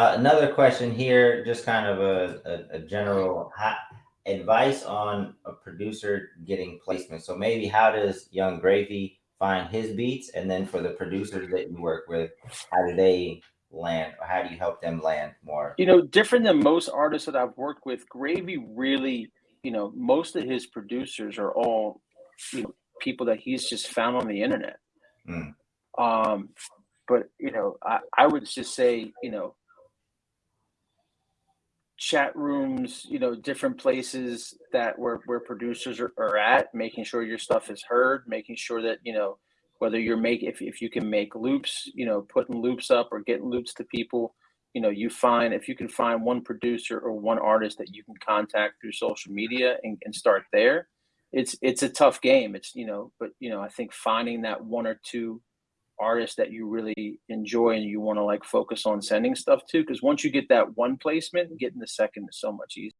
Uh, another question here, just kind of a, a, a general advice on a producer getting placement. So maybe how does Yung Gravy find his beats, and then for the producers that you work with, how do they land, or how do you help them land more? You know, different than most artists that I've worked with, Gravy really, you know, most of his producers are all, you know, people that he's just found on the internet. Mm. Um, but you know, I, I would just say, you know, chat rooms, you know, different places that where where producers are, are at, making sure your stuff is heard, making sure that, you know, whether you're make if, if you can make loops, you know, putting loops up or getting loops to people, you know, you find if you can find one producer or one artist that you can contact through social media and, and start there, it's it's a tough game. It's you know, but you know, I think finding that one or two artists that you really enjoy and you want to like focus on sending stuff to? Because once you get that one placement getting the second is so much easier